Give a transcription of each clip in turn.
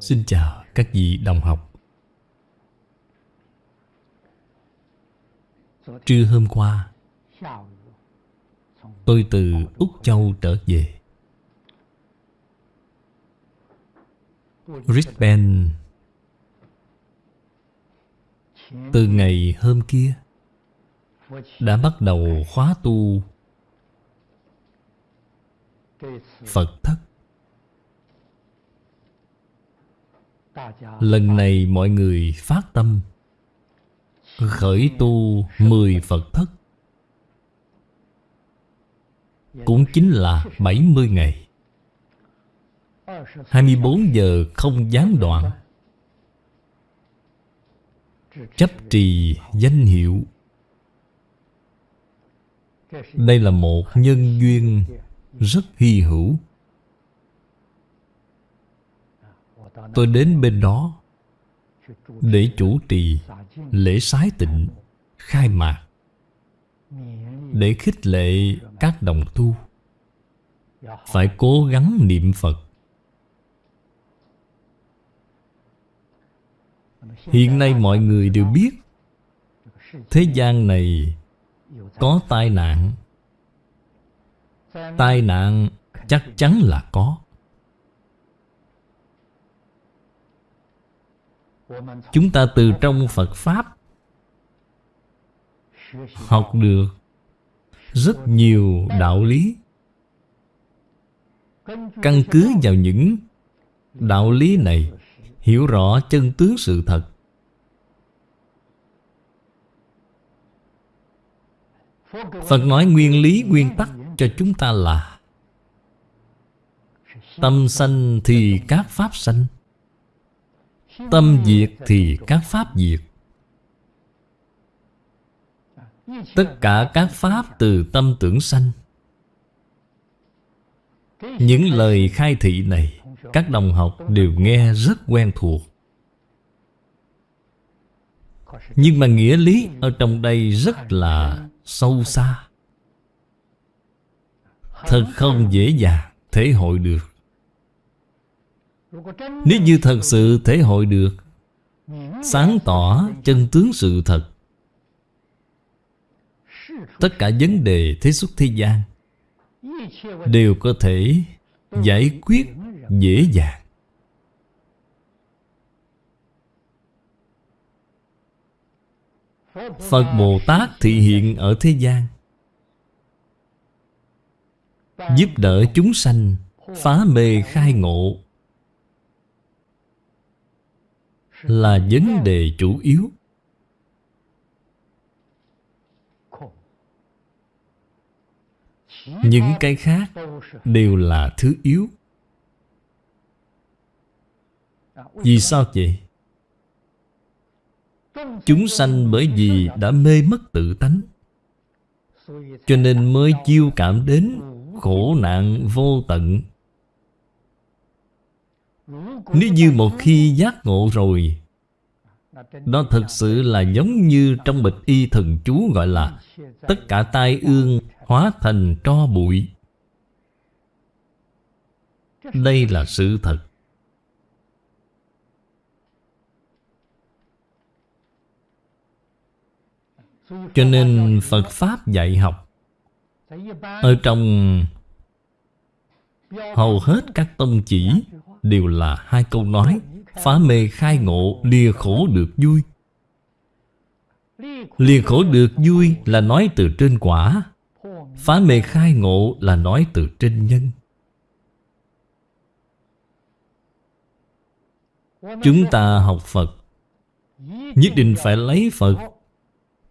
Xin chào các vị đồng học. Trưa hôm qua, Tôi từ Úc Châu trở về. Brisbane. Từ ngày hôm kia, Đã bắt đầu khóa tu. Phật thất. Lần này mọi người phát tâm, Khởi tu 10 Phật thất. Cũng chính là 70 ngày. 24 giờ không gián đoạn. Chấp trì danh hiệu. Đây là một nhân duyên rất hy hữu. Tôi đến bên đó Để chủ trì lễ sái tịnh, Khai mạc, Để khích lệ các đồng tu. Phải cố gắng niệm Phật. Hiện nay mọi người đều biết, Thế gian này có tai nạn. Tai nạn chắc chắn là có. Chúng ta từ trong Phật Pháp Học được rất nhiều đạo lý. Căn cứ vào những đạo lý này, Hiểu rõ chân tướng sự thật. Phật nói nguyên lý, nguyên tắc cho chúng ta là Tâm sanh thì các pháp sanh. Tâm diệt thì các pháp diệt. Tất cả các pháp từ tâm tưởng sanh. Những lời khai thị này, Các đồng học đều nghe rất quen thuộc. Nhưng mà nghĩa lý ở trong đây rất là sâu xa. Thật không dễ dàng thể hội được. Nếu như thật sự thể hội được, Sáng tỏ chân tướng sự thật. Tất cả vấn đề thế xuất thế gian Đều có thể giải quyết dễ dàng. Phật Bồ Tát thị hiện ở thế gian, Giúp đỡ chúng sanh Phá mê khai ngộ. Là vấn đề chủ yếu. Những cái khác Đều là thứ yếu. Vì sao vậy? Chúng sanh bởi vì đã mê mất tự tánh, Cho nên mới chiêu cảm đến khổ nạn vô tận. Nếu như một khi giác ngộ rồi, Đó thật sự là giống như trong bịch y thần chú gọi là Tất cả tai ương hóa thành tro bụi. Đây là sự thật. Cho nên Phật Pháp dạy học, Ở trong Hầu hết các tông chỉ Đều là hai câu nói, Phá mê khai ngộ, Lìa khổ được vui. Lìa khổ được vui Là nói từ trên quả, Phá mê khai ngộ Là nói từ trên nhân. Chúng ta học Phật, Nhất định phải lấy Phật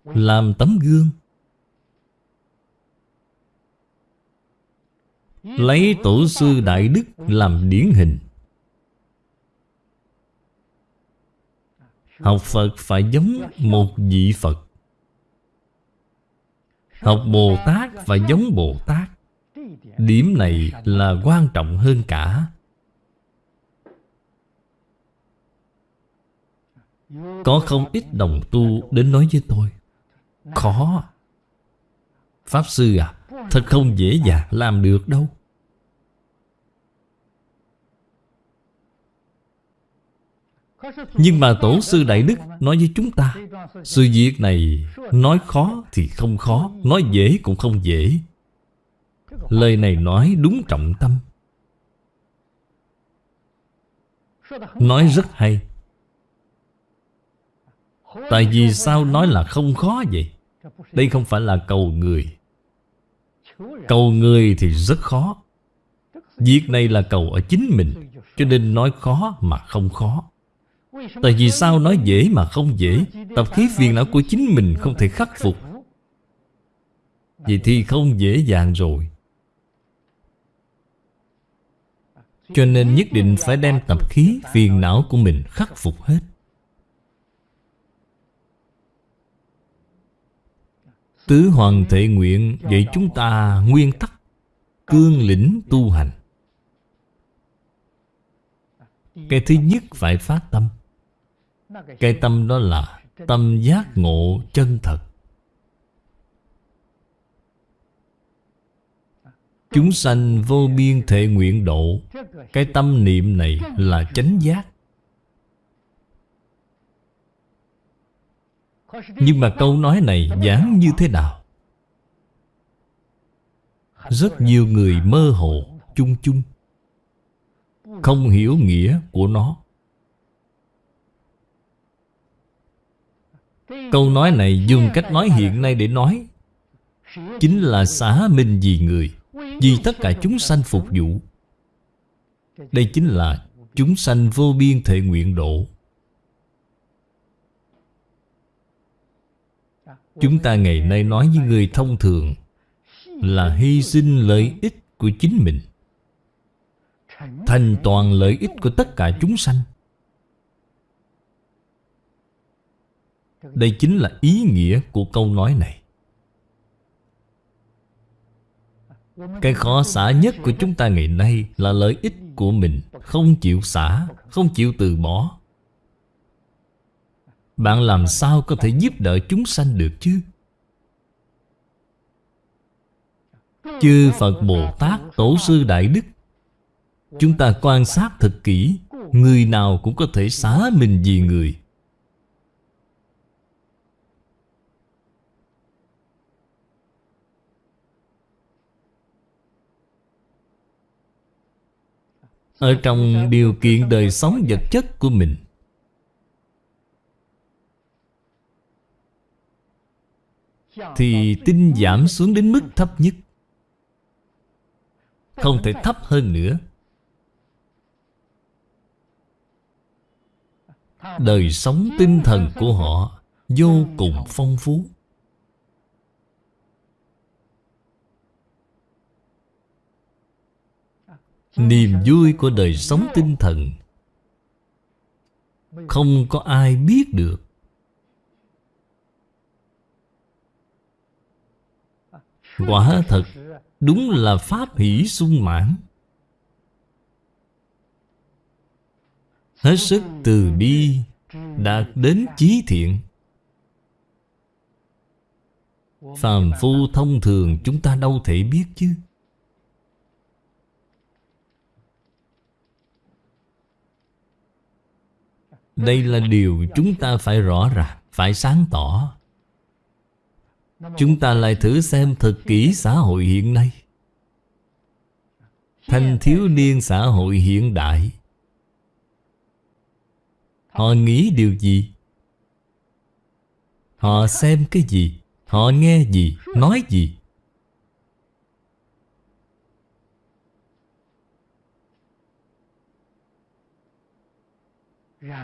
làm tấm gương. Lấy tổ sư Đại Đức làm điển hình. Học Phật phải giống một vị Phật. Học Bồ Tát phải giống Bồ Tát. Điểm này là quan trọng hơn cả. Có không ít đồng tu đến nói với tôi, Khó. Pháp Sư à Thật không dễ dàng làm được đâu. Nhưng mà Tổ sư Đại Đức nói với chúng ta, Sự việc này nói khó thì không khó, Nói dễ cũng không dễ. Lời này nói đúng trọng tâm. Nói rất hay. Tại vì sao nói là không khó vậy? Đây không phải là cầu người. Cầu người thì rất khó. Việc này là cầu ở chính mình, Cho nên nói khó mà không khó. Tại vì sao nói dễ mà không dễ? Tập khí phiền não của chính mình không thể khắc phục. Vậy thì không dễ dàng rồi. Cho nên nhất định phải đem tập khí phiền não của mình khắc phục hết. Tứ Hoàng thể Nguyện dạy chúng ta nguyên tắc Cương lĩnh tu hành. Cái thứ nhất phải phát tâm. Cái tâm đó là tâm giác ngộ chân thật. Chúng sanh vô biên thể nguyện độ. Cái tâm niệm này là chánh giác. Nhưng mà câu nói này giảng như thế nào? Rất nhiều người mơ hồ, chung chung. Không hiểu nghĩa của nó. Câu nói này dùng cách nói hiện nay để nói, Chính là xả minh vì người, Vì tất cả chúng sanh phục vụ. Đây chính là chúng sanh vô biên thể nguyện độ. Chúng ta ngày nay nói với người thông thường Là hy sinh lợi ích của chính mình, Thành toàn lợi ích của tất cả chúng sanh. Đây chính là ý nghĩa của câu nói này. Cái khó xả nhất của chúng ta ngày nay Là lợi ích của mình Không chịu xả, Không chịu từ bỏ. Bạn làm sao có thể giúp đỡ chúng sanh được chứ? Chư Phật Bồ Tát, Tổ sư Đại Đức, Chúng ta quan sát thật kỹ, Người nào cũng có thể xả mình vì người. Ở trong điều kiện đời sống vật chất của mình. Thì tinh giảm xuống đến mức thấp nhất. Không thể thấp hơn nữa. Đời sống tinh thần của họ Vô cùng phong phú. Niềm vui của đời sống tinh thần. Không có ai biết được. Quả thật, Đúng là pháp hỷ sung mãn. Hết sức từ bi Đạt đến chí thiện. Phàm phu thông thường chúng ta đâu thể biết chứ. Đây là điều chúng ta phải rõ ràng, Phải sáng tỏ Chúng ta lại thử xem thật kỹ xã hội hiện nay Thanh thiếu niên xã hội hiện đại, Họ nghĩ điều gì? Họ xem cái gì? Họ nghe gì? Nói gì?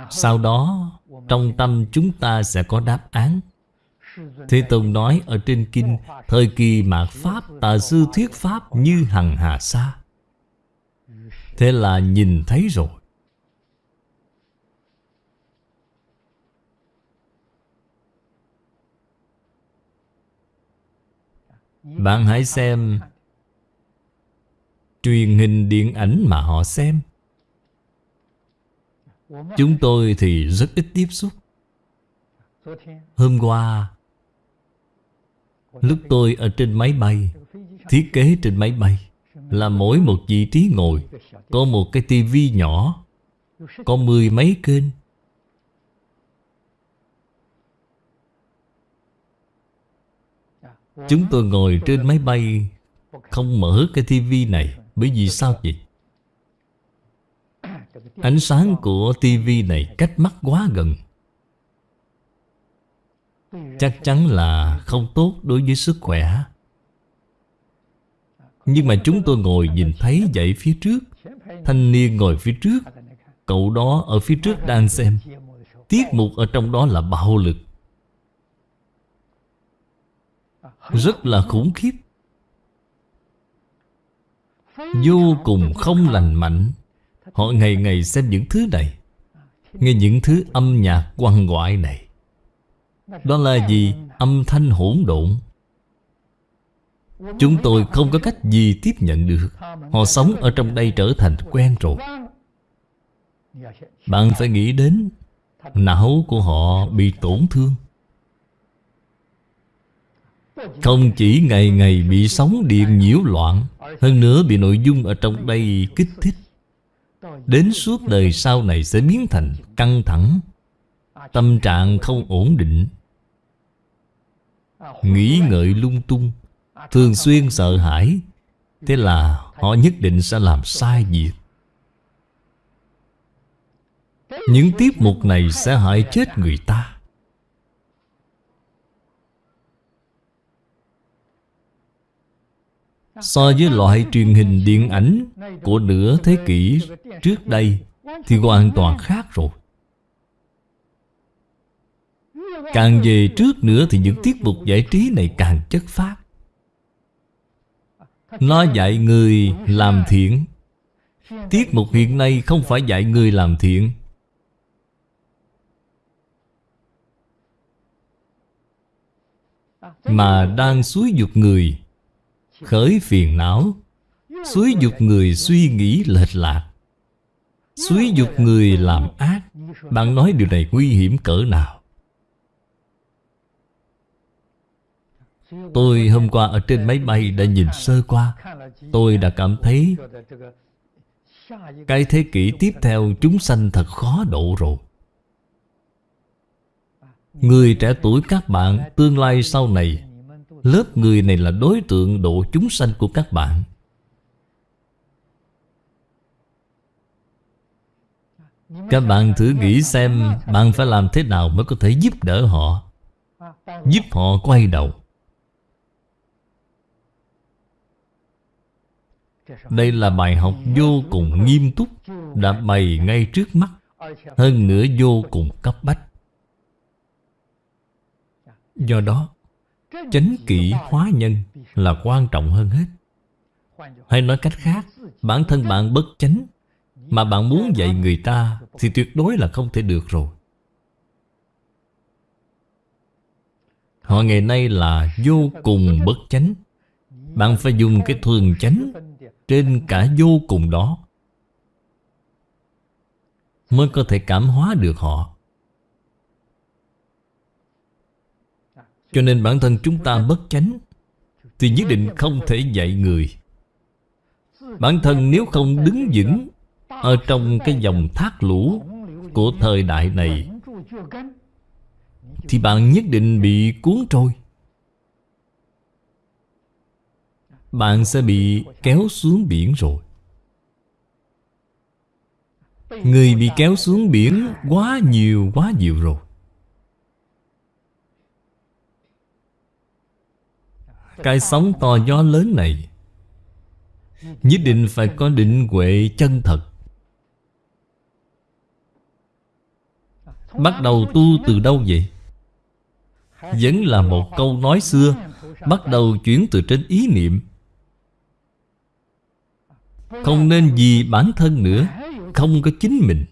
Sau đó, Trong tâm chúng ta sẽ có đáp án. Thế Tông nói ở trên kinh, Thời kỳ mạt Pháp, Tà sư thuyết Pháp như hằng hà sa. Thế là nhìn thấy rồi. Bạn hãy xem Truyền hình điện ảnh mà họ xem. Chúng tôi thì rất ít tiếp xúc. Hôm qua, Lúc tôi ở trên máy bay, Thiết kế trên máy bay, Là mỗi một vị trí ngồi, Có một cái tivi nhỏ, Có mười mấy kênh. Chúng tôi ngồi trên máy bay, Không mở cái tivi này. Bởi vì sao vậy? Ánh sáng của tivi này cách mắt quá gần. Chắc chắn là không tốt đối với sức khỏe. Nhưng mà chúng tôi ngồi nhìn thấy dãy phía trước. Thanh niên ngồi phía trước. Cậu đó ở phía trước đang xem. Tiết mục ở trong đó là bạo lực. Rất là khủng khiếp. Vô cùng không lành mạnh. Họ ngày ngày xem những thứ này, Nghe những thứ âm nhạc quăng ngoại này. Đó là gì? Âm thanh hỗn độn. Chúng tôi không có cách gì tiếp nhận được. Họ sống ở trong đây trở thành quen rồi. Bạn phải nghĩ đến Não của họ bị tổn thương. Không chỉ ngày ngày bị sóng điện nhiễu loạn, Hơn nữa bị nội dung ở trong đây kích thích. Đến suốt đời sau này sẽ biến thành căng thẳng, Tâm trạng không ổn định. Nghĩ ngợi lung tung, Thường xuyên sợ hãi, Thế là họ nhất định sẽ làm sai việc. Những tiết mục này sẽ hại chết người ta. So với loại truyền hình điện ảnh Của nửa thế kỷ trước đây Thì hoàn toàn khác rồi. Càng về trước nữa thì những tiết mục giải trí này càng chất phát Nó dạy người làm thiện. Tiết mục hiện nay không phải dạy người làm thiện. Mà đang xúi dục người. Khởi phiền não. Xúi dục người suy nghĩ lệch lạc. Xúi dục người làm ác. Bạn nói điều này nguy hiểm cỡ nào? Tôi hôm qua ở trên máy bay đã nhìn sơ qua. Tôi đã cảm thấy Cái thế kỷ tiếp theo chúng sanh thật khó độ rồi. Người trẻ tuổi các bạn, Tương lai sau này Lớp người này là đối tượng độ chúng sanh của các bạn. Các bạn thử nghĩ xem Bạn phải làm thế nào mới có thể giúp đỡ họ, Giúp họ quay đầu. Đây là bài học vô cùng nghiêm túc Đã bày ngay trước mắt, Hơn nữa vô cùng cấp bách. Do đó Chánh kỷ hóa nhân là quan trọng hơn hết. Hay nói cách khác, Bản thân bạn bất chánh Mà bạn muốn dạy người ta Thì tuyệt đối là không thể được rồi. Họ ngày nay là vô cùng bất chánh. Bạn phải dùng cái thường chánh Trên cả vô cùng đó Mới có thể cảm hóa được họ. Cho nên bản thân chúng ta bất chánh, Thì nhất định không thể dạy người. Bản thân nếu không đứng vững Ở trong cái dòng thác lũ Của thời đại này, Thì bạn nhất định bị cuốn trôi. Bạn sẽ bị kéo xuống biển rồi. Người bị kéo xuống biển quá nhiều quá nhiều rồi. Cái sóng to gió lớn này Nhất định phải có định huệ chân thật. Bắt đầu tu từ đâu vậy? Vẫn là một câu nói xưa, Bắt đầu chuyển từ trên ý niệm. Không nên vì bản thân nữa, Không có chính mình.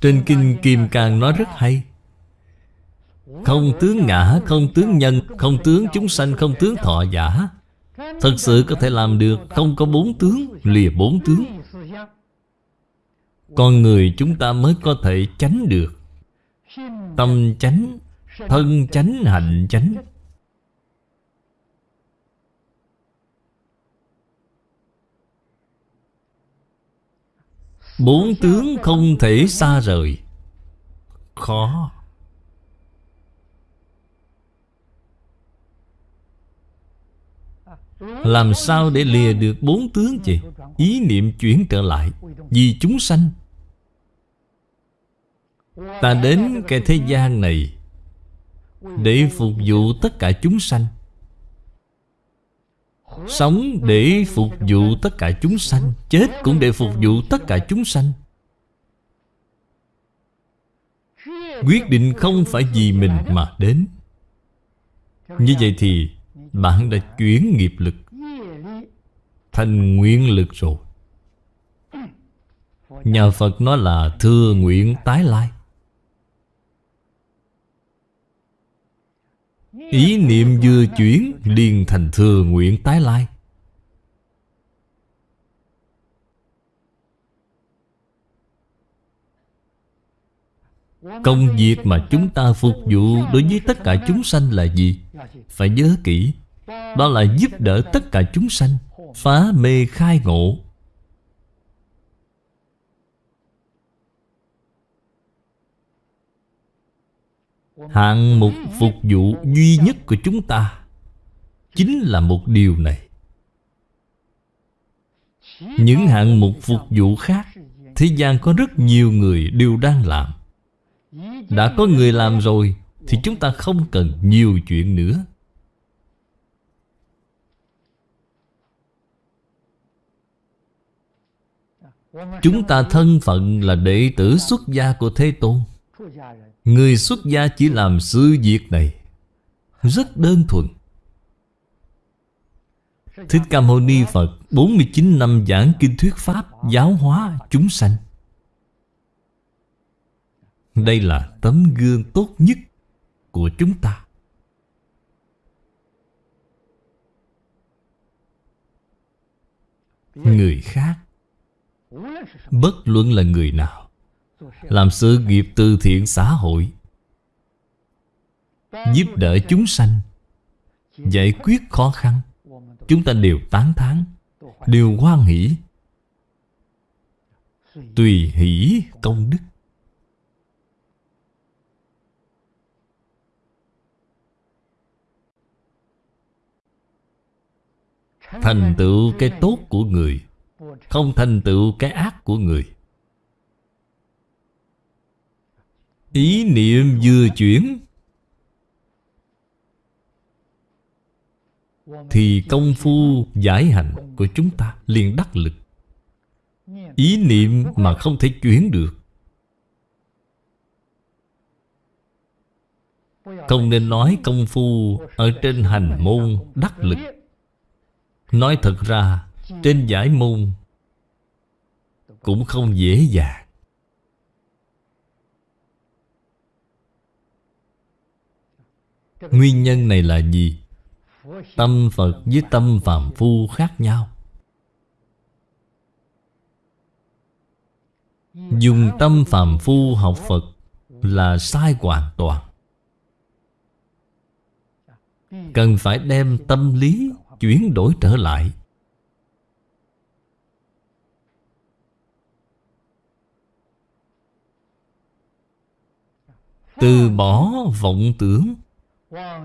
Trên Kinh Kim càng nói rất hay không tướng ngã, không tướng nhân Không tướng chúng sanh, không tướng thọ giả. Thật sự có thể làm được Không có bốn tướng, lìa bốn tướng. Con người chúng ta mới có thể tránh được. Tâm tránh, thân tránh, hạnh tránh Bốn tướng không thể xa rời. Khó. Làm sao để lìa được bốn tướng vậy Ý niệm chuyển trở lại, Vì chúng sanh. Ta đến cái thế gian này Để phục vụ tất cả chúng sanh. Sống để phục vụ tất cả chúng sanh, Chết cũng để phục vụ tất cả chúng sanh. Quyết định không phải vì mình mà đến. Như vậy thì bạn đã chuyển nghiệp lực. Thành nguyện lực rồi. Nhà Phật nói là thừa nguyện tái lai. Ý niệm vừa chuyển, liền thành thừa nguyện tái lai. Công việc mà chúng ta phục vụ đối với tất cả chúng sanh là gì? Phải nhớ kỹ đó là giúp đỡ tất cả chúng sanh, Phá mê khai ngộ. Hạng mục phục vụ duy nhất của chúng ta Chính là một điều này. Những hạng mục phục vụ khác, Thế gian có rất nhiều người đều đang làm. Đã có người làm rồi, Thì chúng ta không cần nhiều chuyện nữa. Chúng ta thân phận là đệ tử xuất gia của Thế Tôn. Người xuất gia chỉ làm sự việc này. Rất đơn thuần. Thích Ca Mâu Ni Phật 49 năm giảng kinh thuyết Pháp, Giáo hóa chúng sanh. Đây là tấm gương tốt nhất của chúng ta. Người khác Bất luận là người nào, làm sự nghiệp từ thiện xã hội, Giúp đỡ chúng sanh, Giải quyết khó khăn, Chúng ta đều tán thán, Đều hoan hỷ, Tùy hỷ công đức. Thành tựu cái tốt của người không thành tựu cái ác của người. Ý niệm vừa chuyển, Thì công phu giải hành của chúng ta liền đắc lực. Ý niệm mà không thể chuyển được. Không nên nói công phu ở trên hành môn đắc lực. Nói thật ra, trên giải môn cũng không dễ dàng. Nguyên nhân này là gì? Tâm Phật với tâm phàm phu khác nhau. Dùng tâm phàm phu học Phật Là sai hoàn toàn. Cần phải đem tâm lý chuyển đổi trở lại. Từ bỏ vọng tưởng,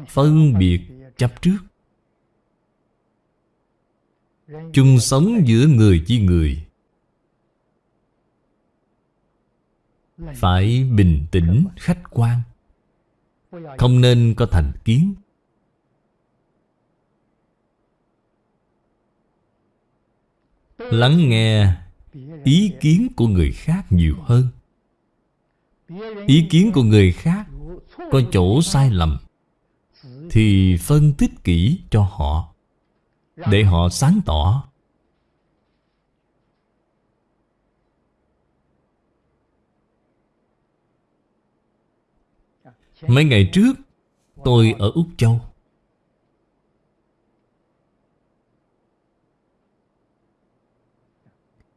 Phân biệt chấp trước. Chung sống giữa người với người, phải bình tĩnh, khách quan. Không nên có thành kiến. Lắng nghe ý kiến của người khác nhiều hơn ý kiến của người khác có chỗ sai lầm thì phân tích kỹ cho họ Để họ sáng tỏ. Mấy ngày trước, Tôi ở Úc Châu.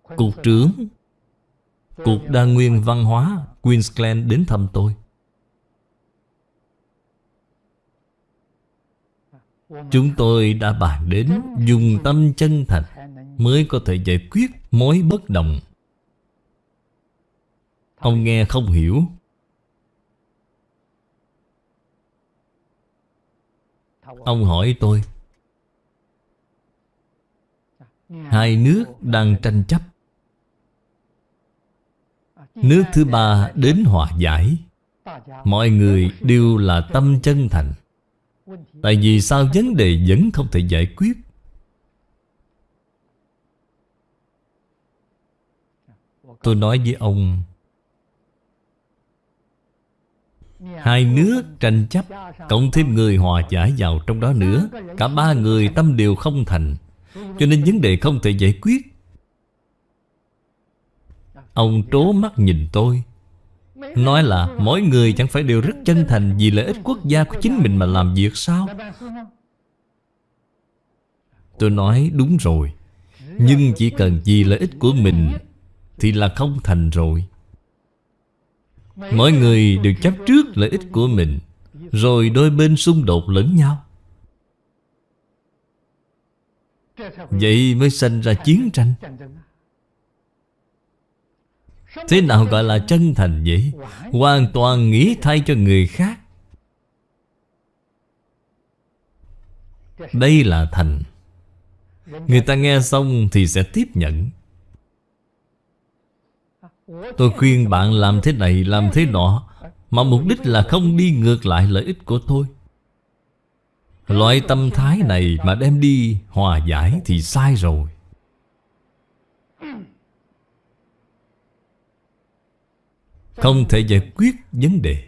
Cục trưởng, Cục đa nguyên văn hóa Queensland đến thăm tôi. Chúng tôi đã bàn đến dùng tâm chân thành Mới có thể giải quyết mối bất đồng. Ông nghe không hiểu. Ông hỏi tôi, Hai nước đang tranh chấp Nước thứ ba đến hòa giải. Mọi người đều là tâm chân thành. Tại vì sao vấn đề vẫn không thể giải quyết? Tôi nói với ông, Hai nước tranh chấp, Cộng thêm người hòa giải vào trong đó nữa, Cả ba người tâm đều không thành. Cho nên vấn đề không thể giải quyết. Ông trố mắt nhìn tôi. Nói là mỗi người chẳng phải đều rất chân thành Vì lợi ích quốc gia của chính mình mà làm việc sao? Tôi nói đúng rồi, Nhưng chỉ cần vì lợi ích của mình Thì là không thành rồi. Mọi người đều chấp trước lợi ích của mình, Rồi đôi bên xung đột lẫn nhau. Vậy mới sinh ra chiến tranh. Thế nào gọi là chân thành vậy? Hoàn toàn nghĩ thay cho người khác. Đây là thành. Người ta nghe xong thì sẽ tiếp nhận. Tôi khuyên bạn làm thế này, làm thế nọ, Mà mục đích là không đi ngược lại lợi ích của tôi. Loại tâm thái này mà đem đi hòa giải thì sai rồi. Không thể giải quyết vấn đề.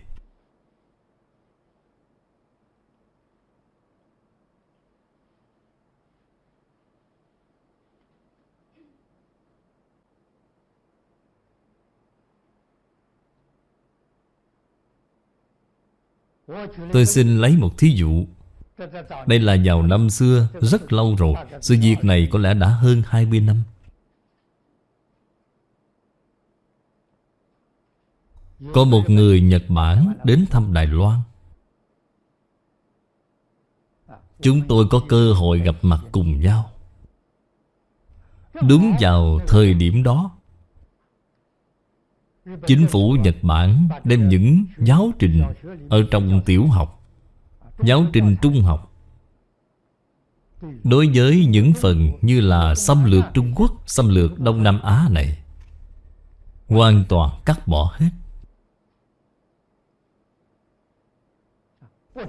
Tôi xin lấy một thí dụ. Đây là vào năm xưa, Rất lâu rồi. Sự việc này có lẽ đã hơn 20 năm. Có một người Nhật Bản đến thăm Đài Loan. Chúng tôi có cơ hội gặp mặt cùng nhau. Đúng vào thời điểm đó, Chính phủ Nhật Bản đem những giáo trình Ở trong tiểu học, Giáo trình trung học. Đối với những phần như là xâm lược Trung Quốc, Xâm lược Đông Nam Á này, Hoàn toàn cắt bỏ hết.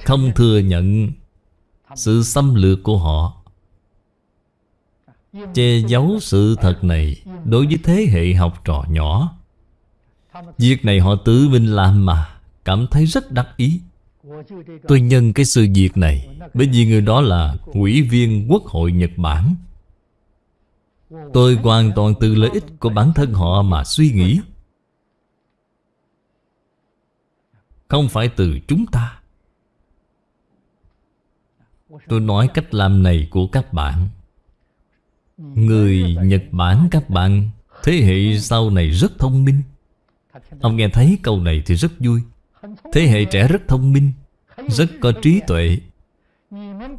Không thừa nhận Sự xâm lược của họ. Che giấu sự thật này Đối với thế hệ học trò nhỏ. Việc này họ tự mình làm mà Cảm thấy rất đắc ý. Tôi nhân cái sự việc này Bởi vì người đó là ủy viên Quốc hội Nhật Bản. Tôi hoàn toàn từ lợi ích của bản thân họ mà suy nghĩ. Không phải từ chúng ta. Tôi nói cách làm này của các bạn. Người Nhật Bản các bạn, Thế hệ sau này rất thông minh. Ông nghe thấy câu này thì rất vui. Thế hệ trẻ rất thông minh, Rất có trí tuệ.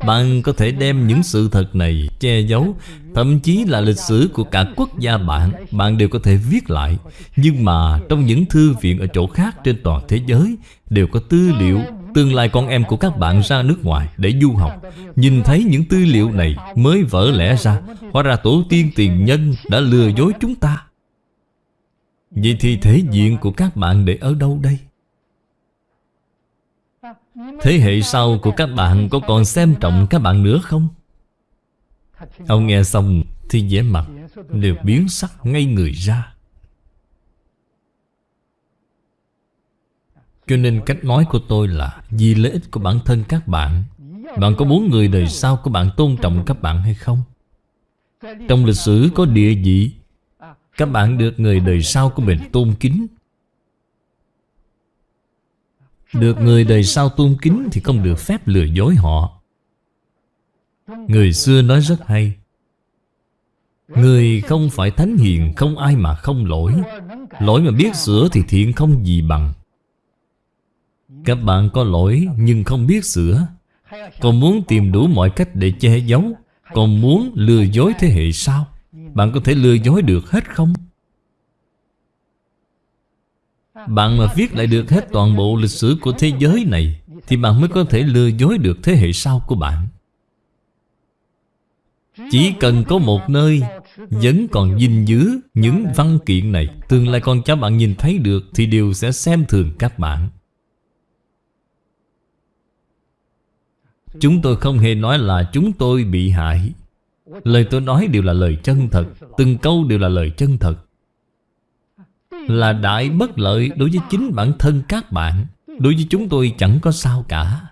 Bạn có thể đem những sự thật này che giấu, Thậm chí là lịch sử của cả quốc gia bạn Bạn đều có thể viết lại. Nhưng mà trong những thư viện ở chỗ khác trên toàn thế giới Đều có tư liệu Tương lai con em của các bạn ra nước ngoài để du học Nhìn thấy những tư liệu này mới vỡ lẽ ra, Hóa ra tổ tiên tiền nhân đã lừa dối chúng ta Vậy thì thể diện của các bạn để ở đâu đây? Thế hệ sau của các bạn có còn xem trọng các bạn nữa không? Ông nghe xong thì vẻ mặt đều biến sắc ngay người ra Cho nên cách nói của tôi là Vì lợi ích của bản thân các bạn. Bạn có muốn người đời sau của bạn tôn trọng các bạn hay không? Trong lịch sử có địa vị. Các bạn được người đời sau của mình tôn kính. Được người đời sau tôn kính Thì không được phép lừa dối họ. Người xưa nói rất hay. Người không phải thánh hiền, Không ai mà không lỗi. Lỗi mà biết sửa thì thiện không gì bằng các bạn có lỗi, nhưng không biết sửa. Còn muốn tìm đủ mọi cách để che giấu. Còn muốn lừa dối thế hệ sau. Bạn có thể lừa dối được hết không? Bạn mà viết lại được hết toàn bộ lịch sử của thế giới này, Thì bạn mới có thể lừa dối được thế hệ sau của bạn. Chỉ cần có một nơi Vẫn còn gìn giữ những văn kiện này, Tương lai con cháu bạn nhìn thấy được Thì đều sẽ xem thường các bạn. Chúng tôi không hề nói là chúng tôi bị hại. Lời tôi nói đều là lời chân thật, Từng câu đều là lời chân thật. Là đại bất lợi đối với chính bản thân các bạn, Đối với chúng tôi chẳng có sao cả.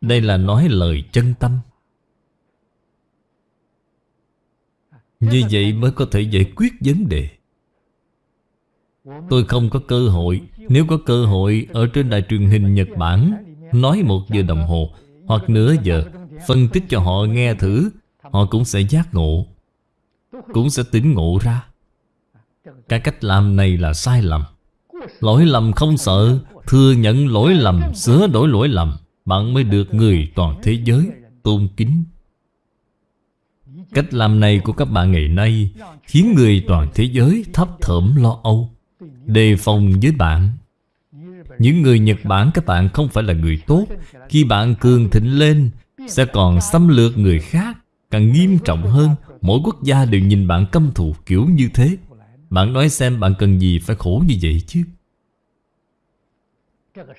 Đây là nói lời chân tâm. Như vậy mới có thể giải quyết vấn đề. Tôi không có cơ hội. Nếu có cơ hội Ở trên đài truyền hình Nhật Bản, Nói một giờ đồng hồ, Hoặc nửa giờ, Phân tích cho họ nghe thử, Họ cũng sẽ giác ngộ, Cũng sẽ tỉnh ngộ ra. Cái cách làm này là sai lầm. Lỗi lầm không sợ, Thừa nhận lỗi lầm, Sửa đổi lỗi lầm, Bạn mới được người toàn thế giới Tôn kính. Cách làm này của các bạn ngày nay Khiến người toàn thế giới thấp thởm lo âu. Đề phòng với bạn. Những người Nhật Bản, các bạn không phải là người tốt. Khi bạn cường thịnh lên, Sẽ còn xâm lược người khác, Càng nghiêm trọng hơn. Mỗi quốc gia đều nhìn bạn căm thù kiểu như thế. Bạn nói xem bạn cần gì phải khổ như vậy chứ.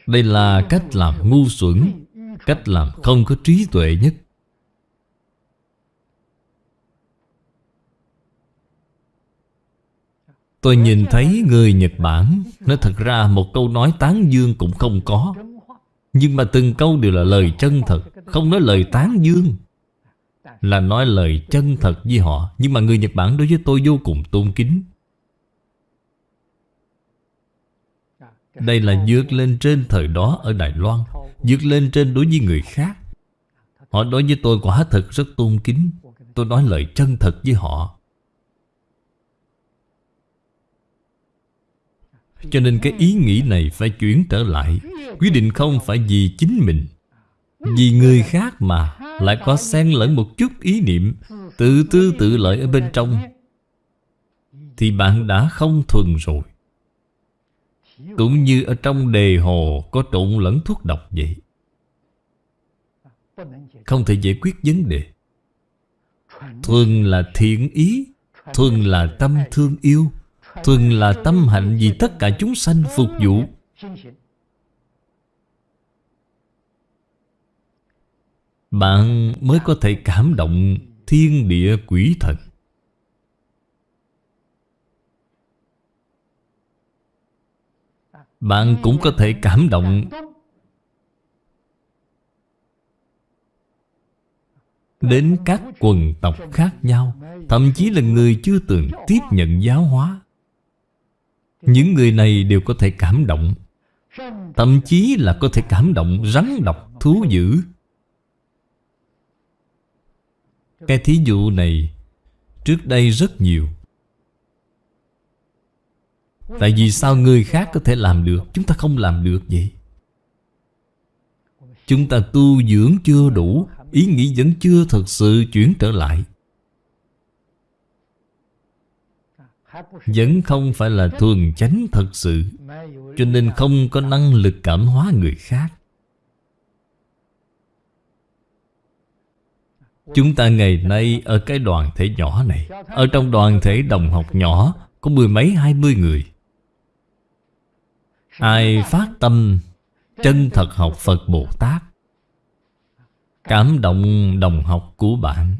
Đây là cách làm ngu xuẩn, Cách làm không có trí tuệ nhất. Tôi nhìn thấy người Nhật Bản. Nói thật ra một câu nói tán dương cũng không có. Nhưng mà từng câu đều là lời chân thật, Không nói lời tán dương. Là nói lời chân thật với họ. Nhưng mà người Nhật Bản đối với tôi vô cùng tôn kính. Đây là vượt lên trên thời đó ở Đài Loan, vượt lên trên đối với người khác. Họ đối với tôi quả thật rất tôn kính. Tôi nói lời chân thật với họ. Cho nên cái ý nghĩ này phải chuyển trở lại. Quyết định không phải vì chính mình, Vì người khác mà Lại có xen lẫn một chút ý niệm, Tự tư tự lợi ở bên trong. Thì bạn đã không thuần rồi. Cũng như ở trong đề hồ Có trộn lẫn thuốc độc vậy. Không thể giải quyết vấn đề. Thuần là thiện ý, Thuần là tâm thương yêu. Thuần là tâm hạnh vì tất cả chúng sanh phục vụ. Bạn mới có thể cảm động thiên địa quỷ thần. Bạn cũng có thể cảm động. Đến các quần tộc khác nhau, Thậm chí là người chưa từng tiếp nhận giáo hóa những người này đều có thể cảm động. Thậm chí là có thể cảm động, rắn độc, thú dữ. Cái thí dụ này Trước đây rất nhiều. Tại vì sao người khác có thể làm được, Chúng ta không làm được vậy? Chúng ta tu dưỡng chưa đủ, Ý nghĩ vẫn chưa thật sự chuyển trở lại. Vẫn không phải là thuần chánh thật sự, Cho nên không có năng lực cảm hóa người khác. Chúng ta ngày nay ở cái đoàn thể nhỏ này, Ở trong đoàn thể đồng học nhỏ, Có mười mấy, hai mươi người. Ai phát tâm, Chân thật học Phật Bồ Tát. Cảm động đồng học của bạn.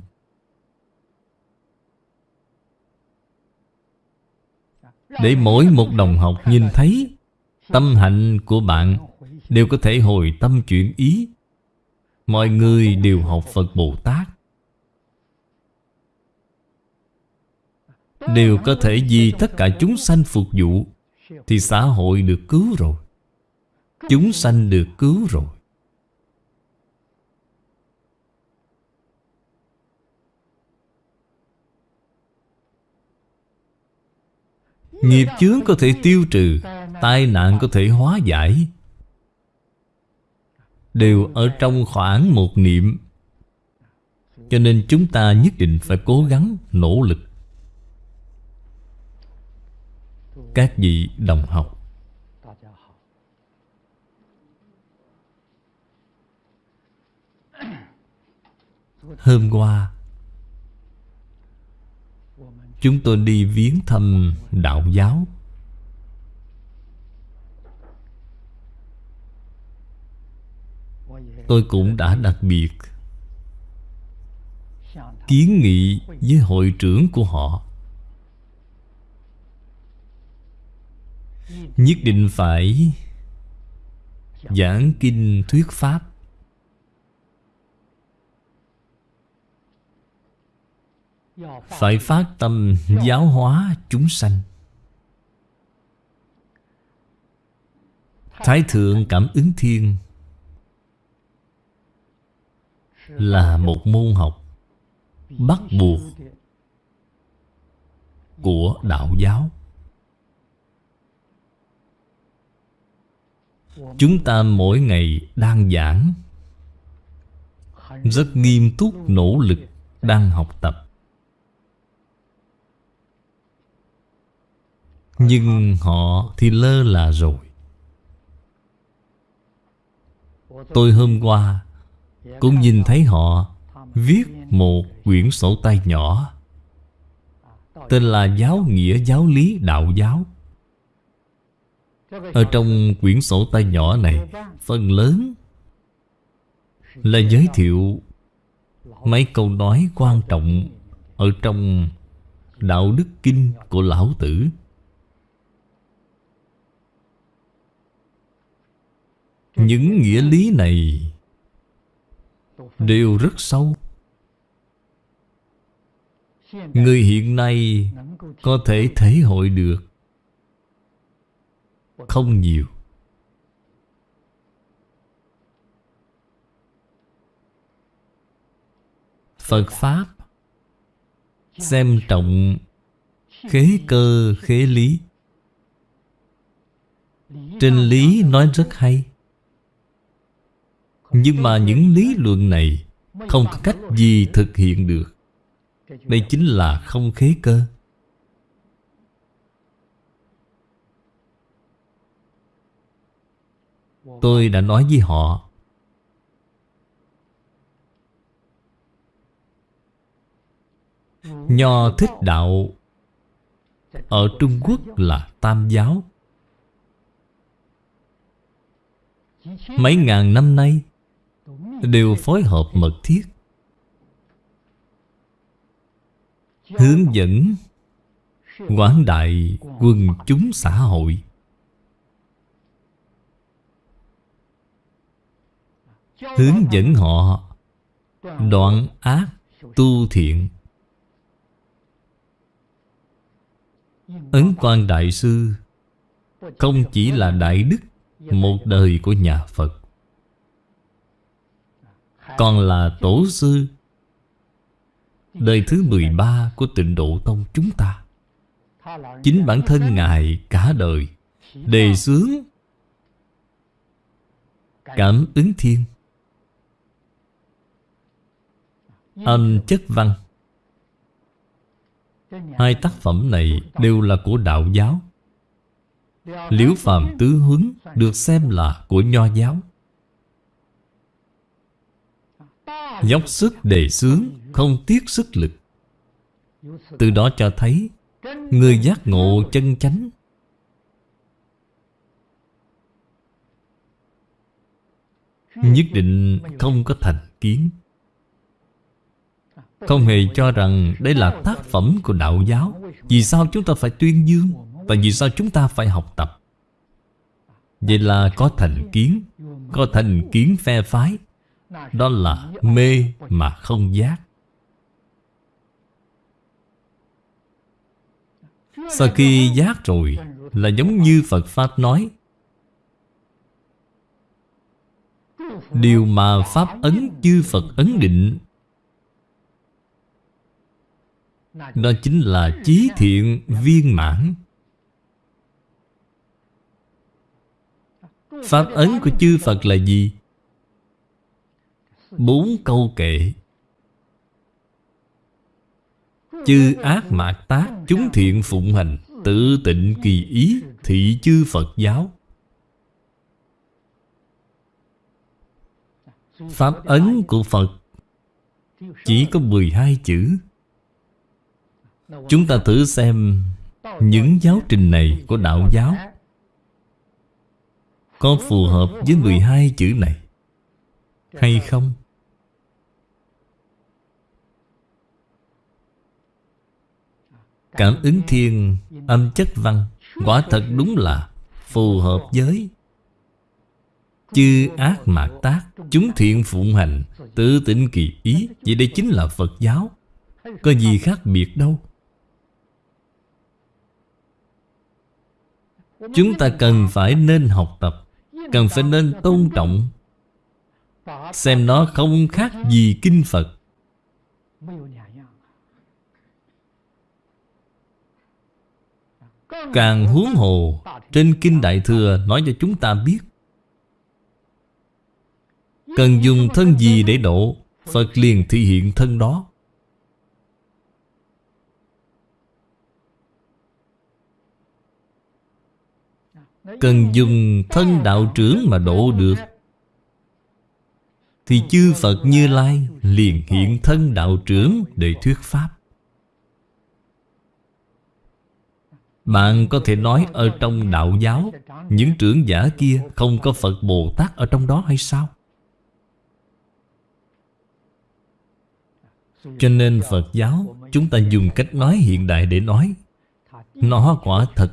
Để mỗi một đồng học nhìn thấy Tâm hạnh của bạn Đều có thể hồi tâm chuyển ý. Mọi người đều học Phật Bồ Tát. Đều có thể vì tất cả chúng sanh phục vụ Thì xã hội được cứu rồi. Chúng sanh được cứu rồi. Nghiệp chướng có thể tiêu trừ Tai nạn có thể hóa giải. Đều ở trong khoảng một niệm. Cho nên chúng ta nhất định phải cố gắng, nỗ lực. Các vị đồng học. Hôm qua Chúng tôi đi viếng thăm đạo giáo. Tôi cũng đã đặc biệt Kiến nghị với hội trưởng của họ. Nhất định phải Giảng kinh thuyết pháp. Phải phát tâm giáo hóa chúng sanh. Thái thượng cảm ứng thiên Là một môn học Bắt buộc Của đạo giáo. Chúng ta mỗi ngày đang giảng, Rất nghiêm túc nỗ lực Đang học tập. Nhưng họ thì lơ là rồi. Tôi hôm qua Cũng nhìn thấy họ Viết một quyển sổ tay nhỏ, Tên là Giáo nghĩa giáo lý đạo giáo. Ở trong quyển sổ tay nhỏ này, Phần lớn Là giới thiệu Mấy câu nói quan trọng Ở trong Đạo đức kinh của Lão Tử. Những nghĩa lý này Đều rất sâu. Người hiện nay Có thể thể hội được Không nhiều. Phật Pháp Xem trọng Khế cơ, khế lý. Trên lý nói rất hay nhưng mà những lý luận này Không có cách gì thực hiện được. Đây chính là không khế cơ. Tôi đã nói với họ, Nho thích đạo Ở Trung Quốc là Tam giáo. Mấy ngàn năm nay đều phối hợp mật thiết. Hướng dẫn quảng đại quần chúng xã hội. Hướng dẫn họ đoạn ác tu thiện. Ấn quan đại sư không chỉ là đại đức một đời của nhà phật còn là tổ sư. Đời thứ 13 của tịnh độ tông chúng ta. Chính bản thân Ngài cả đời, Đề xướng Cảm ứng thiên. Âm chất văn. Hai tác phẩm này đều là của đạo giáo. Liễu Phạm tứ huấn được xem là của nho giáo. Dốc sức đề xướng, Không tiếc sức lực. Từ đó cho thấy, Người giác ngộ chân chánh. Nhất định không có thành kiến. Không hề cho rằng đây là tác phẩm của đạo giáo. Vì sao chúng ta phải tuyên dương Và vì sao chúng ta phải học tập? Vậy là có thành kiến, Có thành kiến phe phái đó là mê mà không giác Sau khi giác rồi Là giống như Phật Pháp nói, Điều mà Pháp ấn chư Phật ấn định, Đó chính là trí thiện viên mãn Pháp ấn của chư Phật là gì? Bốn câu kệ. Chư ác mạt tác Chúng thiện phụng hành, Tự tịnh kỳ ý Thị chư Phật giáo. Pháp ấn của Phật Chỉ có 12 chữ. Chúng ta thử xem Những giáo trình này của đạo giáo Có phù hợp với 12 chữ này Hay không? Cảm ứng thiên, âm chất văn. Quả thật đúng là phù hợp với Chư ác mạt tác. Chúng thiện phụng hành, Tự tịnh kỳ ý. Vậy đây chính là Phật giáo. Có gì khác biệt đâu. Chúng ta cần phải nên học tập, Cần phải nên tôn trọng. Xem nó không khác gì Kinh Phật. Càng huống hồ, Trên Kinh Đại Thừa nói cho chúng ta biết. Cần dùng thân gì để độ Phật liền thị hiện thân đó. Cần dùng thân đạo trưởng mà độ được. Thì chư Phật Như Lai liền hiện thân đạo trưởng để thuyết Pháp. Bạn có thể nói ở trong đạo giáo, Những trưởng giả kia không có Phật Bồ Tát ở trong đó hay sao? Cho nên Phật giáo, Chúng ta dùng cách nói hiện đại để nói, Nó quả thật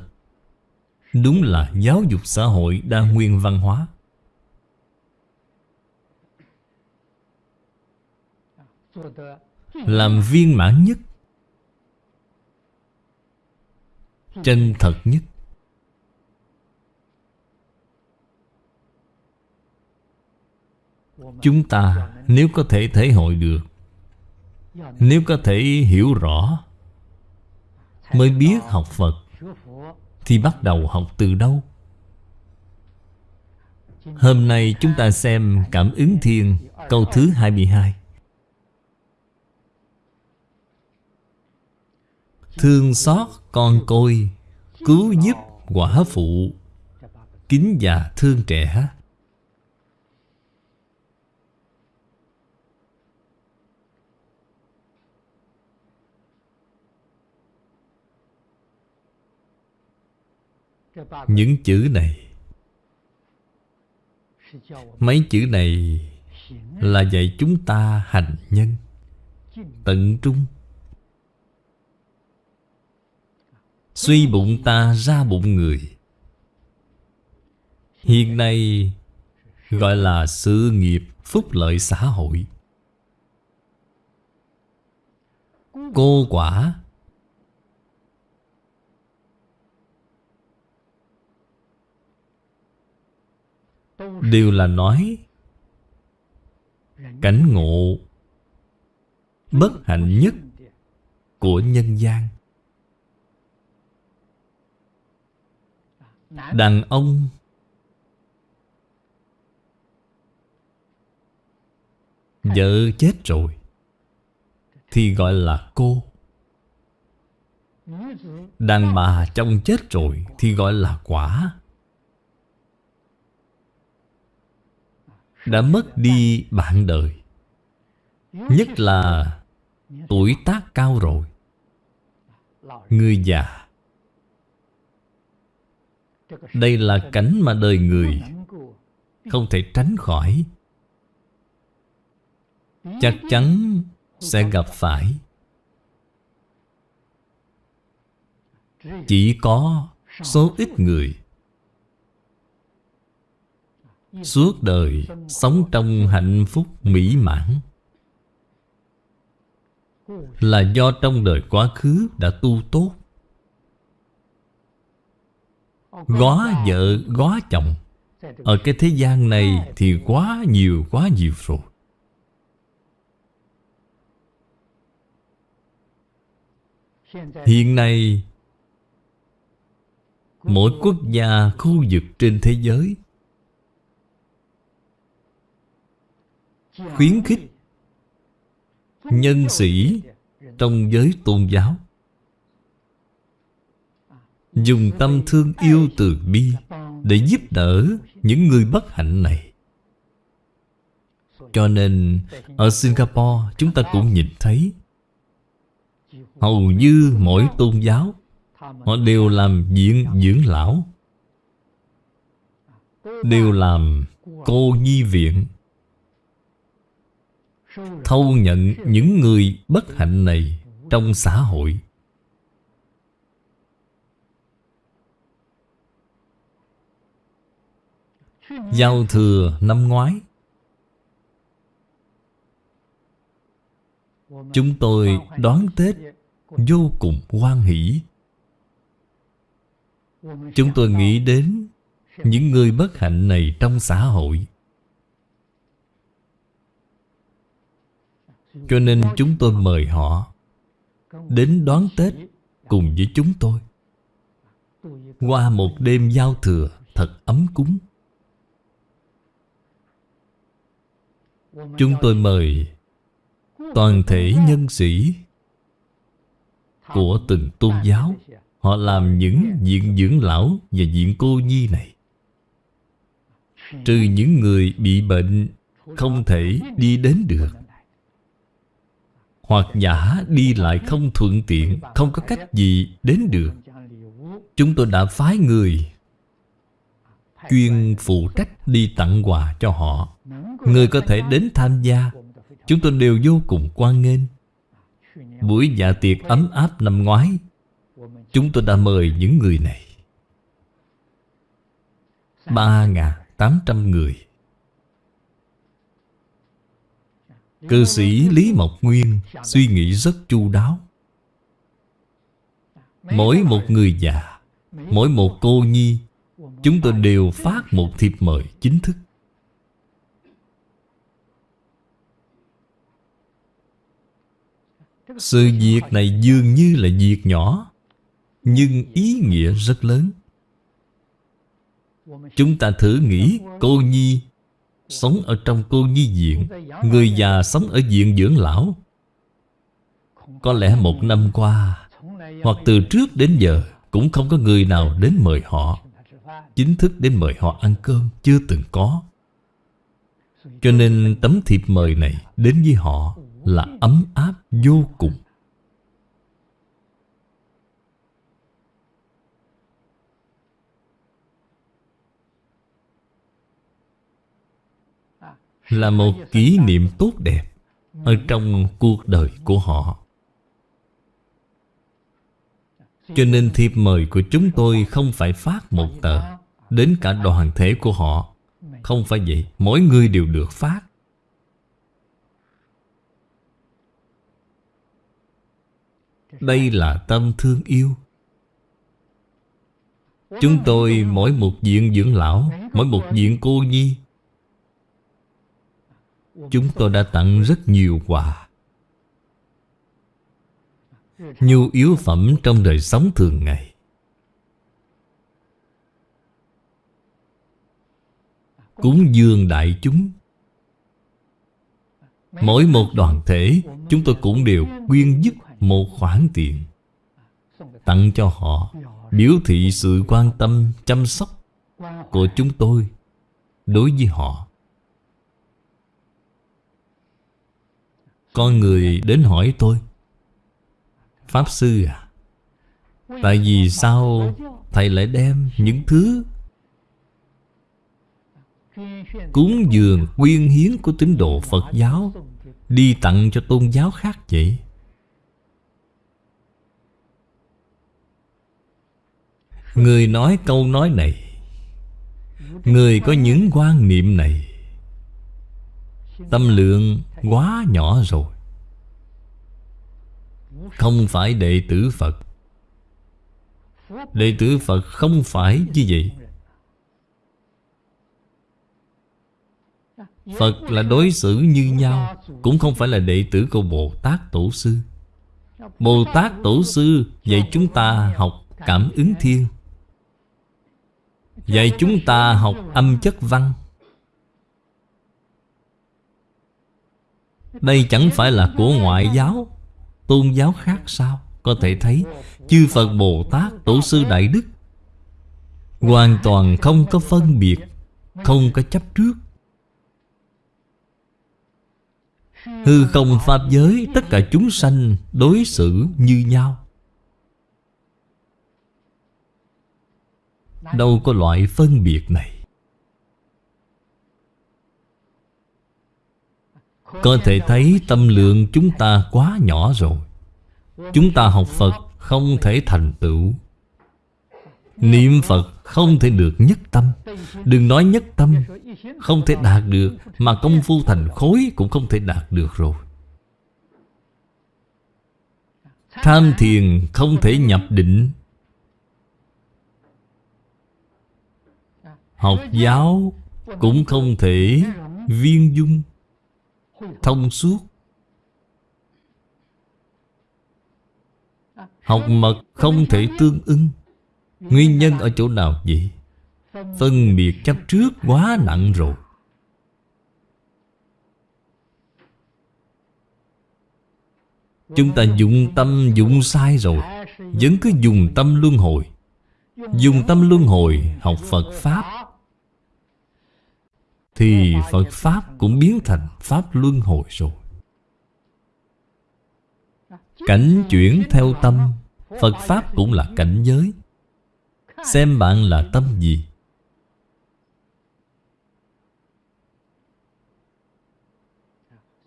Đúng là giáo dục xã hội đa nguyên văn hóa Làm viên mãn nhất Chân thật nhất. Chúng ta nếu có thể thể hội được Nếu có thể hiểu rõ Mới biết học Phật Thì bắt đầu học từ đâu? Hôm nay chúng ta xem Cảm ứng thiên câu thứ 22 Thương xót con côi Cứu giúp quả phụ. Kính già thương trẻ. Những chữ này Mấy chữ này Là dạy chúng ta hành nhân Tận trung Suy bụng ta ra bụng người. Hiện nay, Gọi là sự nghiệp phúc lợi xã hội. Cô quả. Đều là nói, Cảnh ngộ Bất hạnh nhất Của nhân gian. Đàn ông. Vợ chết rồi Thì gọi là cô. Đàn bà chồng chết rồi Thì gọi là quả. Đã mất đi bạn đời Nhất là tuổi tác cao rồi. Người già đây là cảnh mà đời người Không thể tránh khỏi. Chắc chắn sẽ gặp phải. Chỉ có số ít người Suốt đời sống trong hạnh phúc mỹ mãn Là do trong đời quá khứ đã tu tốt. Góa vợ, góa chồng. Ở cái thế gian này thì quá nhiều, quá nhiều rồi. Hiện nay Mỗi quốc gia, khu vực trên thế giới Khuyến khích Nhân sĩ Trong giới tôn giáo. Dùng tâm thương yêu từ bi Để giúp đỡ những người bất hạnh này. Cho nên, ở Singapore, chúng ta cũng nhìn thấy, Hầu như mỗi tôn giáo, Họ đều làm viện dưỡng lão, Đều làm cô nhi viện, Thâu nhận những người bất hạnh này Trong xã hội. Giao thừa năm ngoái. Chúng tôi đón Tết vô cùng hoan hỷ. Chúng tôi nghĩ đến những người bất hạnh này trong xã hội. Cho nên chúng tôi mời họ Đến đón Tết cùng với chúng tôi. Qua một đêm giao thừa thật ấm cúng. Chúng tôi mời toàn thể nhân sĩ của từng tôn giáo. Họ làm những diện dưỡng lão và diện cô nhi này. Trừ những người bị bệnh không thể đi đến được, Hoặc giả đi lại không thuận tiện, Không có cách gì đến được. Chúng tôi đã phái người Chuyên phụ trách đi tặng quà cho họ. Người có thể đến tham gia. Chúng tôi đều vô cùng quan nghênh. Buổi dạ tiệc ấm áp năm ngoái, Chúng tôi đã mời những người này. 3.800 người. Cư sĩ Lý Mộc Nguyên suy nghĩ rất chu đáo. Mỗi một người già, Mỗi một cô nhi Chúng tôi đều phát một thiệp mời chính thức. Sự việc này dường như là việc nhỏ, Nhưng ý nghĩa rất lớn. Chúng ta thử nghĩ, cô nhi Sống ở trong cô nhi viện, Người già sống ở viện dưỡng lão, Có lẽ một năm qua, Hoặc từ trước đến giờ, Cũng không có người nào đến mời họ. Chính thức đến mời họ ăn cơm Chưa từng có. Cho nên tấm thiệp mời này Đến với họ là ấm áp vô cùng. Là một kỷ niệm tốt đẹp ở trong cuộc đời của họ. Cho nên thiệp mời của chúng tôi không phải phát một tờ Đến cả đoàn thể của họ. Không phải vậy, Mỗi người đều được phát. Đây là tâm thương yêu. Chúng tôi mỗi một diện dưỡng lão, Mỗi một diện cô nhi. Chúng tôi đã tặng rất nhiều quà. Nhu yếu phẩm trong đời sống thường ngày. Cúng dường đại chúng. Mỗi một đoàn thể Chúng tôi cũng đều quyên giúp một khoản tiền Tặng cho họ Biểu thị sự quan tâm, chăm sóc Của chúng tôi Đối với họ. Con người đến hỏi tôi Pháp Sư à Tại vì sao Thầy lại đem những thứ Cúng dường quyên hiến của tín đồ Phật giáo, Đi tặng cho tôn giáo khác vậy? Người nói câu nói này, Người có những quan niệm này, Tâm lượng quá nhỏ rồi. Không phải đệ tử Phật. Đệ tử Phật không phải như vậy. Phật là đối xử như nhau, Cũng không phải là đệ tử của Bồ Tát Tổ Sư. Bồ Tát Tổ Sư dạy chúng ta học cảm ứng thiên, Dạy chúng ta học âm chất văn. Đây chẳng phải là của ngoại giáo, Tôn giáo khác sao? Có thể thấy, Chư Phật Bồ Tát Tổ sư Đại Đức Hoàn toàn không có phân biệt, Không có chấp trước. Hư không Pháp giới Tất cả chúng sanh đối xử như nhau. Đâu có loại phân biệt này. Có thể thấy tâm lượng chúng ta quá nhỏ rồi. Chúng ta học Phật không thể thành tựu. Niệm Phật không thể được nhất tâm. Đừng nói nhất tâm. Không thể đạt được, Mà công phu thành khối cũng không thể đạt được rồi. Tham thiền không thể nhập định. Học giáo cũng không thể viên dung. Thông suốt. Học mật không thể tương ưng Nguyên nhân ở chỗ nào vậy? Phân biệt chấp trước quá nặng rồi. Chúng ta dụng tâm dụng sai rồi. Vẫn cứ dùng tâm luân hồi. Dùng tâm luân hồi học Phật Pháp. Thì Phật Pháp cũng biến thành Pháp luân hồi rồi. Cảnh chuyển theo tâm. Phật Pháp cũng là cảnh giới Xem bạn là tâm gì.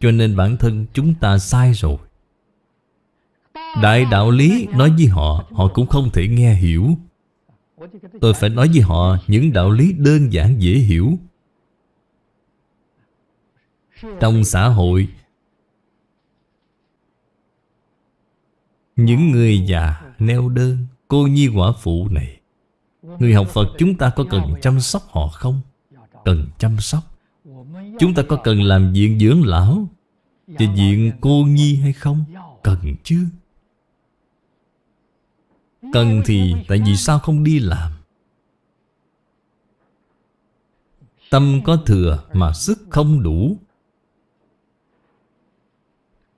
Cho nên bản thân chúng ta sai rồi. Đại đạo lý nói với họ Họ cũng không thể nghe hiểu. Tôi phải nói với họ, Những đạo lý đơn giản dễ hiểu. Trong xã hội, Những người già neo đơn, Cô nhi quả phụ này Người học Phật chúng ta có cần chăm sóc họ không? Cần chăm sóc Chúng ta có cần làm viện dưỡng lão Và viện cô nhi hay không? Cần chứ Cần thì tại vì sao không đi làm? Tâm có thừa mà sức không đủ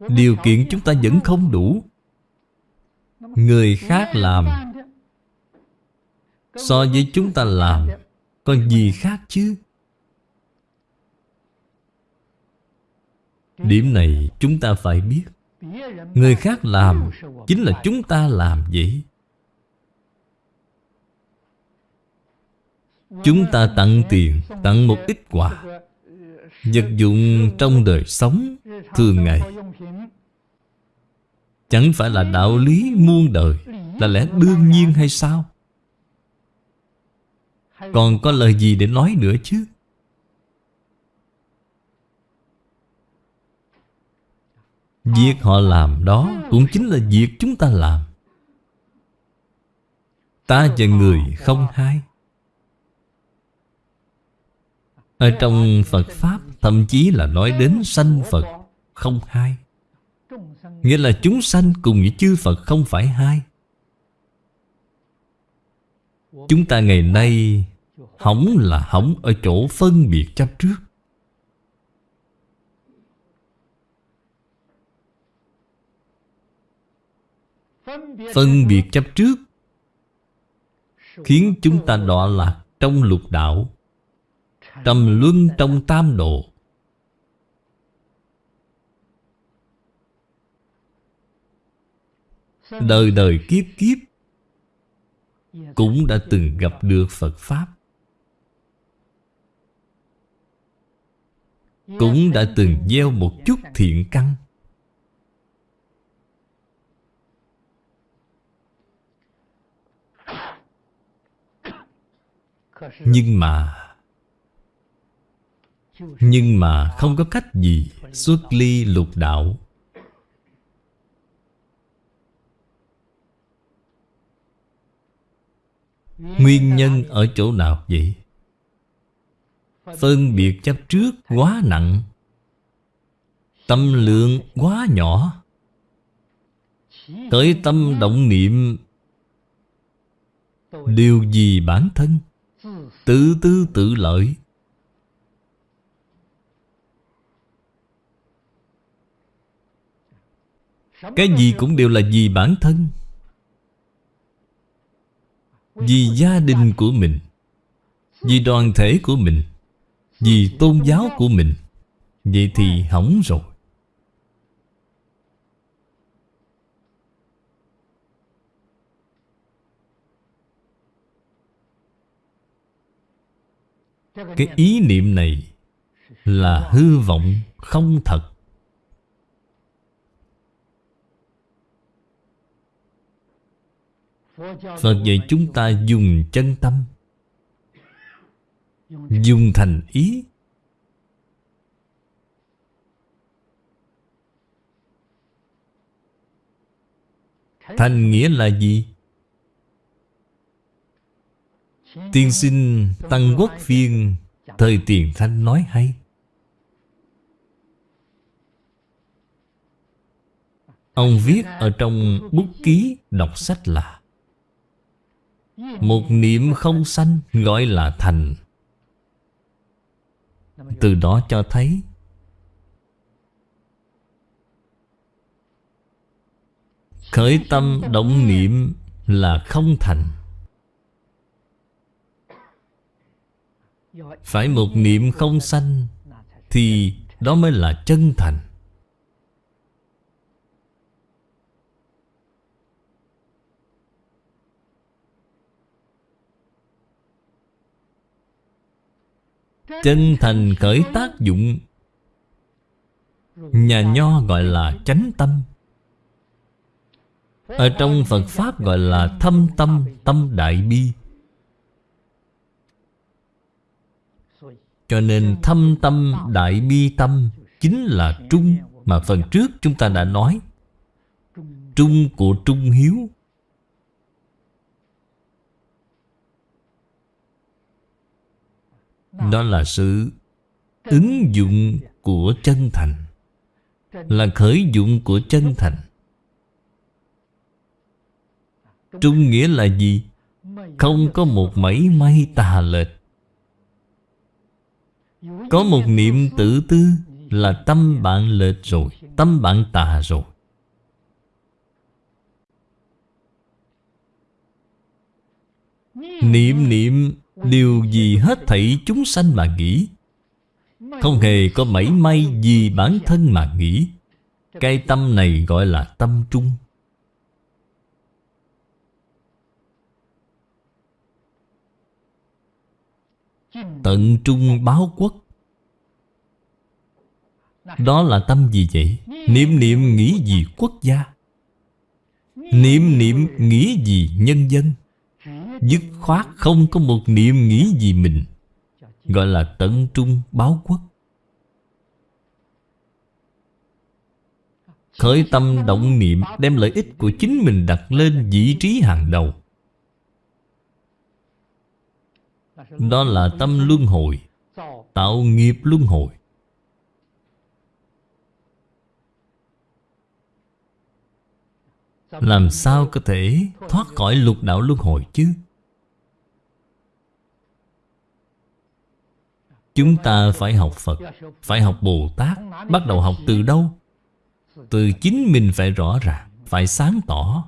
Điều kiện chúng ta vẫn không đủ Người khác làm So với chúng ta làm Còn gì khác chứ? Điểm này chúng ta phải biết. Người khác làm Chính là chúng ta làm vậy. Chúng ta tặng tiền Tặng một ít quà Vật dụng trong đời sống Thường ngày. Chẳng phải là đạo lý muôn đời Là lẽ đương nhiên hay sao còn có lời gì để nói nữa chứ? Việc họ làm đó Cũng chính là việc chúng ta làm. Ta và người không hai. Ở trong Phật Pháp, Thậm chí là nói đến sanh Phật Không hai. Nghĩa là chúng sanh cùng với chư Phật không phải hai. Chúng ta ngày nay Hỏng là hỏng ở chỗ phân biệt chấp trước. Phân biệt chấp trước Khiến chúng ta đọa lạc trong lục đạo, Trầm luân trong tam độ. Đời đời kiếp kiếp Cũng đã từng gặp được Phật Pháp. Cũng đã từng gieo một chút thiện căn Nhưng mà Nhưng mà không có cách gì xuất ly lục đạo Nguyên nhân ở chỗ nào vậy? Phân biệt chấp trước quá nặng. Tâm lượng quá nhỏ. Tới tâm động niệm, Điều gì bản thân? Tự tư tự lợi. Cái gì cũng đều là vì bản thân. Vì gia đình của mình, Vì đoàn thể của mình. Vì tôn giáo của mình. Vậy thì hỏng rồi. Cái ý niệm này Là hư vọng không thật. Phật dạy chúng ta dùng chân tâm. Dùng thành ý. Thành nghĩa là gì? Tiên sinh Tăng Quốc Phiên, Thời tiền thanh nói hay. Ông viết ở trong bút ký đọc sách là, Một niệm không sanh gọi là thành. Từ đó cho thấy Khởi tâm động niệm là không thành. Phải một niệm không sanh Thì đó mới là chân thành. Chân thành khởi tác dụng. Nhà nho gọi là chánh tâm. Ở trong Phật Pháp gọi là thâm tâm, tâm đại bi. Cho nên thâm tâm đại bi tâm Chính là trung Mà phần trước chúng ta đã nói. Trung của trung hiếu Đó là sự ứng dụng của chân thành. Là khởi dụng của chân thành. Trung nghĩa là gì? Không có một mảy may tà lệch. Có một niệm tự tư Là tâm bạn lệch rồi Tâm bạn tà rồi. Niệm niệm Điều gì hết thảy chúng sanh mà nghĩ, Không hề có mảy may gì bản thân mà nghĩ Cái tâm này gọi là tâm trung Tận trung báo quốc Đó là tâm gì vậy? Niệm niệm nghĩ gì quốc gia? Niệm niệm nghĩ gì nhân dân? Dứt khoát không có một niệm nghĩ gì mình, Gọi là tận trung báo quốc. Khởi tâm động niệm Đem lợi ích của chính mình đặt lên vị trí hàng đầu. Đó là tâm luân hồi, Tạo nghiệp luân hồi. Làm sao có thể thoát khỏi lục đạo luân hồi chứ? Chúng ta phải học Phật, Phải học Bồ Tát. Bắt đầu học từ đâu? Từ chính mình phải rõ ràng, Phải sáng tỏ.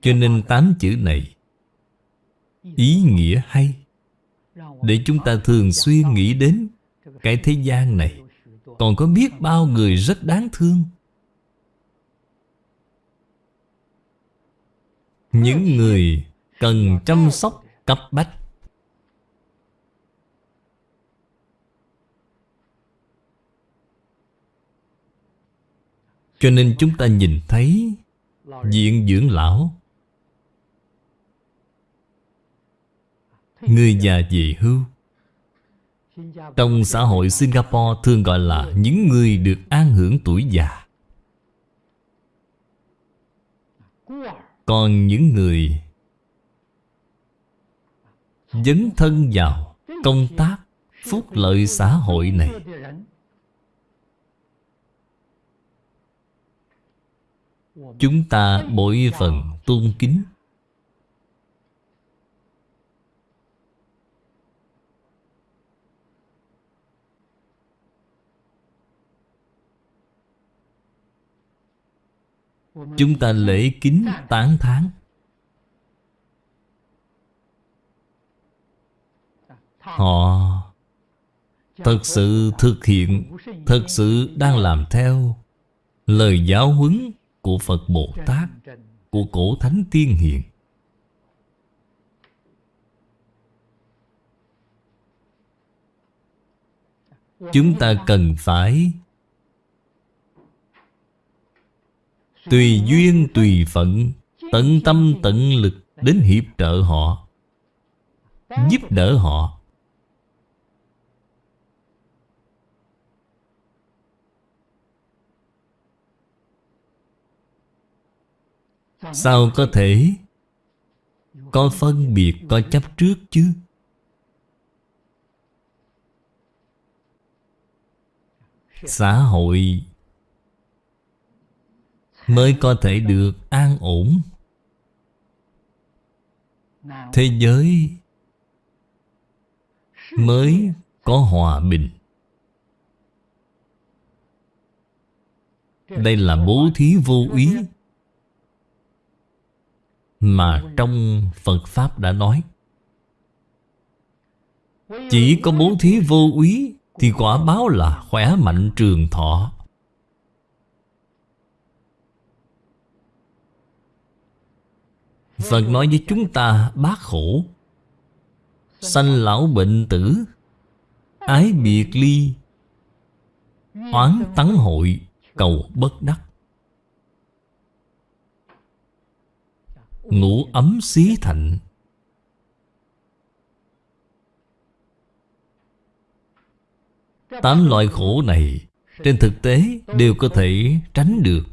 Cho nên tám chữ này Ý nghĩa hay. Để chúng ta thường xuyên nghĩ đến Cái thế gian này. Còn có biết bao người rất đáng thương? Những người cần chăm sóc cấp bách. Cho nên chúng ta nhìn thấy diện dưỡng lão. Người già về hưu. Trong xã hội Singapore thường gọi là những người được an hưởng tuổi già. Còn những người Dấn thân vào công tác phúc lợi xã hội này. Chúng ta bội phần tôn kính Chúng ta lễ kính tán tháng Họ Thật sự thực hiện, Thật sự đang làm theo Lời giáo huấn của Phật Bồ Tát, Của Cổ Thánh Tiên Hiền. Chúng ta cần phải Tùy duyên, tùy phận, Tận tâm, tận lực Đến hiệp trợ họ, Giúp đỡ họ. Sao có thể Có phân biệt, Có chấp trước chứ? Xã hội Mới có thể được an ổn. Thế giới Mới có hòa bình. Đây là bố thí vô ý mà trong Phật Pháp đã nói. Chỉ có bố thí vô úy Thì quả báo là khỏe mạnh trường thọ. Phật nói với chúng ta, bác khổ, Sanh lão bệnh tử, Ái biệt ly, Oán tắng hội, Cầu bất đắc. Ngủ ấm xí thạnh Tám loại khổ này Trên thực tế đều có thể tránh được.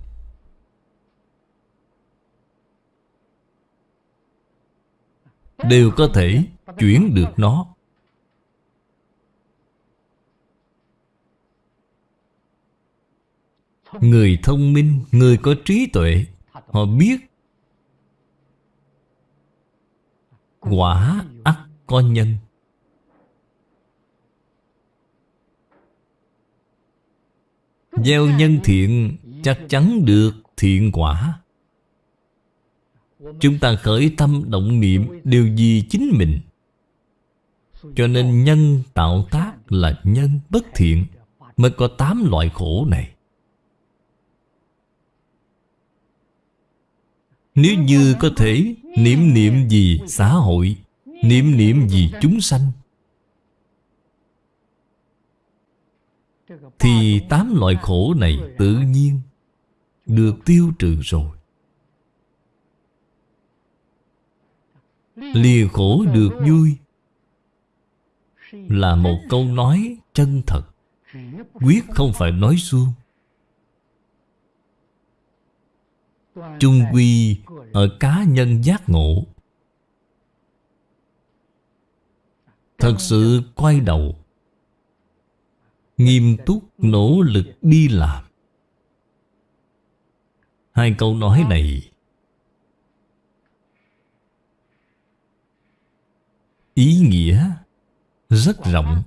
Đều có thể chuyển được nó. Người thông minh, người có trí tuệ Họ biết Quả ắt có nhân. Gieo nhân thiện chắc chắn được thiện quả. Chúng ta khởi tâm động niệm đều vì chính mình. Cho nên nhân tạo tác là nhân bất thiện Mới có tám loại khổ này. Nếu như có thể niệm niệm gì xã hội, Niệm niệm gì chúng sanh, Thì tám loại khổ này tự nhiên Được tiêu trừ rồi. Lìa khổ được vui. Là một câu nói chân thật. Quyết không phải nói suông chung quy ở cá nhân giác ngộ. Thật sự quay đầu. Nghiêm túc nỗ lực đi làm. Hai câu nói này ý nghĩa rất rộng.